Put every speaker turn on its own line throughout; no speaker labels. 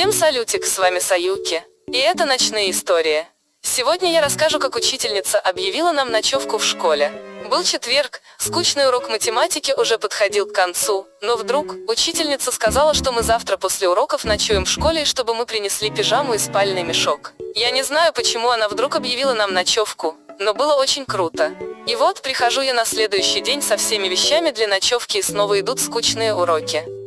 Всем салютик, с вами Саюки. И это ночные истории. Сегодня я расскажу, как учительница объявила нам ночевку в школе. Был четверг, скучный урок математики уже подходил к концу, но вдруг учительница сказала, что мы завтра после уроков ночуем в школе и чтобы мы принесли пижаму и спальный мешок. Я не знаю, почему она вдруг объявила нам ночевку, но было очень круто. И вот прихожу я на следующий день со всеми вещами для ночевки и снова идут скучные уроки.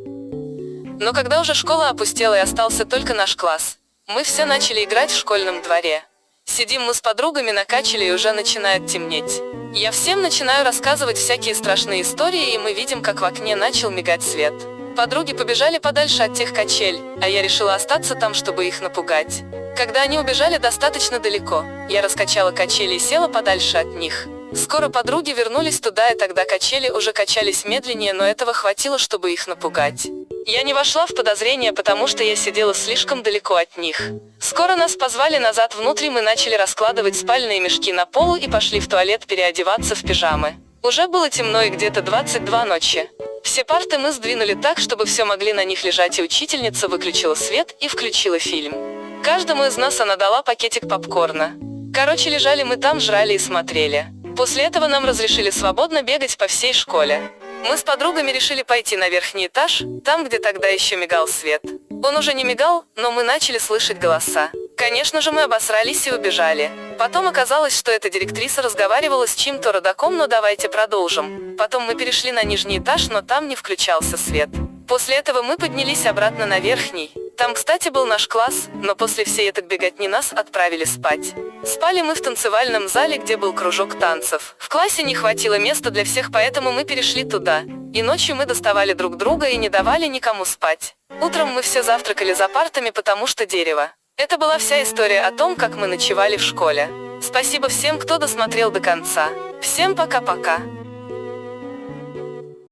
Но когда уже школа опустела и остался только наш класс, мы все начали играть в школьном дворе. Сидим мы с подругами на качеле и уже начинает темнеть. Я всем начинаю рассказывать всякие страшные истории и мы видим, как в окне начал мигать свет. Подруги побежали подальше от тех качель, а я решила остаться там, чтобы их напугать. Когда они убежали достаточно далеко, я раскачала качели и села подальше от них. Скоро подруги вернулись туда и тогда качели уже качались медленнее, но этого хватило, чтобы их напугать. Я не вошла в подозрение, потому что я сидела слишком далеко от них. Скоро нас позвали назад внутрь, мы начали раскладывать спальные мешки на полу и пошли в туалет переодеваться в пижамы. Уже было темно и где-то 22 ночи. Все парты мы сдвинули так, чтобы все могли на них лежать, и учительница выключила свет и включила фильм. Каждому из нас она дала пакетик попкорна. Короче, лежали мы там, жрали и смотрели. После этого нам разрешили свободно бегать по всей школе. Мы с подругами решили пойти на верхний этаж, там, где тогда еще мигал свет. Он уже не мигал, но мы начали слышать голоса. Конечно же, мы обосрались и убежали. Потом оказалось, что эта директриса разговаривала с чьим-то родаком, но давайте продолжим. Потом мы перешли на нижний этаж, но там не включался свет. После этого мы поднялись обратно на верхний. Там, кстати, был наш класс, но после всей этой беготни нас отправили спать. Спали мы в танцевальном зале, где был кружок танцев. В классе не хватило места для всех, поэтому мы перешли туда. И ночью мы доставали друг друга и не давали никому спать. Утром мы все завтракали за партами, потому что дерево. Это была вся история о том, как мы ночевали в школе. Спасибо всем, кто досмотрел до конца. Всем пока-пока.